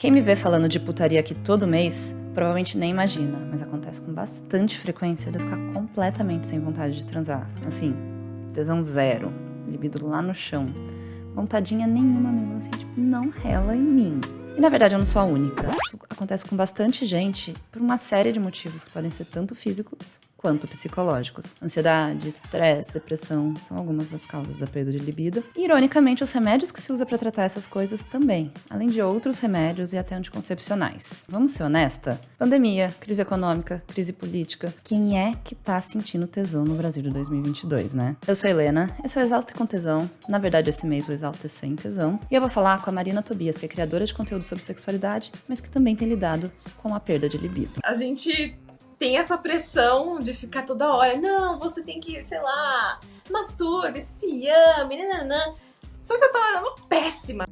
Quem me vê falando de putaria aqui todo mês, provavelmente nem imagina, mas acontece com bastante frequência de eu ficar completamente sem vontade de transar. Assim, tesão zero, libido lá no chão. Vontadinha nenhuma mesmo, assim, tipo, não rela em mim. E na verdade eu não sou a única. Isso acontece com bastante gente por uma série de motivos que podem ser tanto físicos quanto psicológicos. Ansiedade, estresse, depressão são algumas das causas da perda de libido. E, ironicamente, os remédios que se usa para tratar essas coisas também, além de outros remédios e até anticoncepcionais. Vamos ser honesta? Pandemia, crise econômica, crise política. Quem é que tá sentindo tesão no Brasil de 2022, né? Eu sou Helena, esse é o Exausto com Tesão. Na verdade, esse mês o Exausto é sem tesão. E eu vou falar com a Marina Tobias, que é criadora de conteúdo sobre sexualidade, mas que também tem lidado com a perda de libido. A gente tem essa pressão de ficar toda hora, não, você tem que, sei lá, masturbe, se ame, nananã. Só que eu tava péssima